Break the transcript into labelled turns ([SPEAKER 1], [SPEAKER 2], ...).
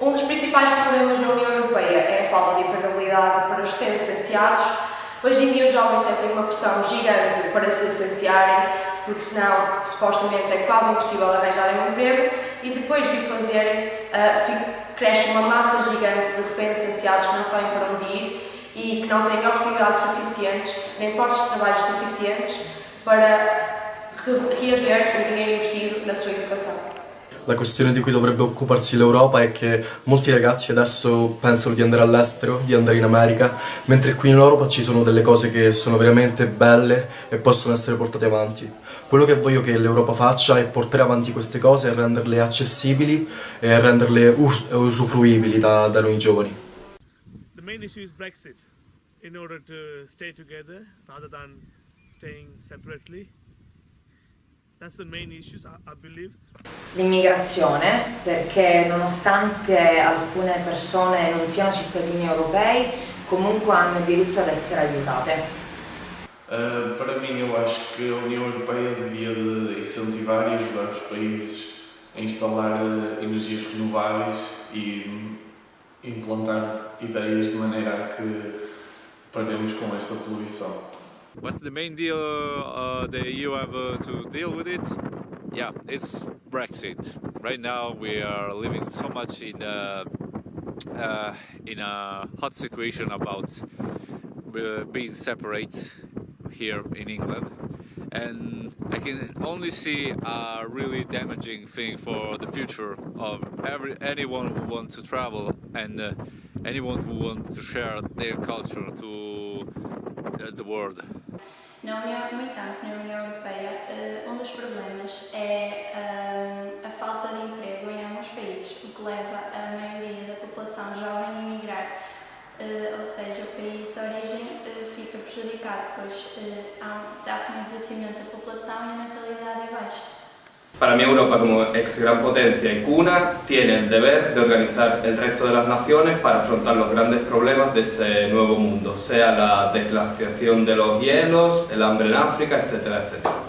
[SPEAKER 1] Um dos principais problemas na União Europeia é a falta de empregabilidade para os recém-licenciados. Hoje em dia os jovens sentem uma pressão gigante para se licenciarem, porque senão, supostamente, é quase impossível arranjarem um emprego e depois de o fazerem, uh, cresce uma massa gigante de recém-licenciados que não sabem para onde ir e que não têm oportunidades suficientes, nem postos de trabalho suficientes para reaver o dinheiro investido na sua.
[SPEAKER 2] La questione di cui dovrebbe occuparsi l'Europa è che molti ragazzi adesso pensano di andare all'estero, di andare in America, mentre qui in Europa ci sono delle cose che sono veramente belle e possono essere portate avanti. Quello che voglio che l'Europa faccia è portare avanti queste cose e renderle accessibili e renderle us usufruibili da, da noi giovani.
[SPEAKER 3] The main issue is Brexit. In order to stay together rather than staying separately.
[SPEAKER 4] L'immigrazione, perché nonostante alcune persone non siano cittadini europei, comunque hanno diritto ad essere aiutate.
[SPEAKER 5] Uh, para mim, eu acho que a União Europeia devia de incentivar e ajudar os países a instalar uh, energias renováveis e implantar ideias de maneira a que paremos com esta poluição.
[SPEAKER 6] What's the main deal uh, the EU have uh, to deal with it? Yeah, it's Brexit. Right now we are living so much in a, uh, in a hot situation about uh, being separate here in England and I can only see a really damaging thing for the future of every anyone who wants to travel and uh, anyone who wants to share their culture to uh, the world.
[SPEAKER 7] Na União, no entanto, na União Europeia, uh, um dos problemas é uh, a falta de emprego em alguns países, o que leva a maioria da população jovem a emigrar. Uh, ou seja, o país de origem fica prejudicado, pois dá-se um envelhecimento da população e a natalidade é baixa.
[SPEAKER 8] Para mí Europa como ex gran potencia y cuna tiene el deber de organizar el resto de las naciones para afrontar los grandes problemas de este nuevo mundo, sea la desglaciación de los hielos, el hambre en África, etcétera, etcétera.